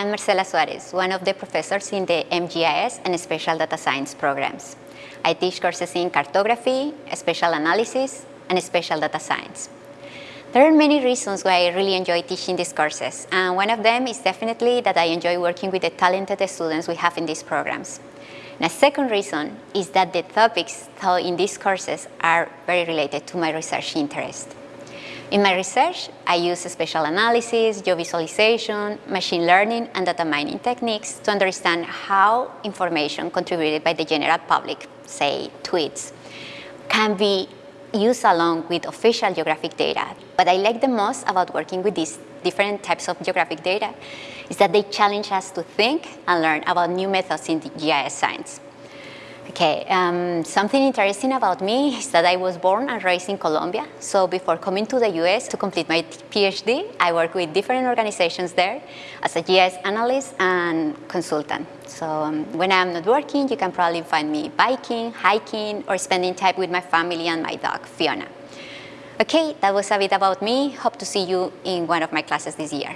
I'm Marcela Suarez, one of the professors in the MGIS and Spatial Data Science programs. I teach courses in cartography, spatial analysis, and spatial data science. There are many reasons why I really enjoy teaching these courses, and one of them is definitely that I enjoy working with the talented students we have in these programs. And a second reason is that the topics taught in these courses are very related to my research interest. In my research, I use spatial analysis, geovisualization, machine learning, and data mining techniques to understand how information contributed by the general public, say tweets, can be used along with official geographic data. What I like the most about working with these different types of geographic data is that they challenge us to think and learn about new methods in GIS science. Okay, um, something interesting about me is that I was born and raised in Colombia. So before coming to the US to complete my PhD, I worked with different organizations there as a GIS analyst and consultant. So um, when I'm not working, you can probably find me biking, hiking, or spending time with my family and my dog, Fiona. Okay, that was a bit about me. Hope to see you in one of my classes this year.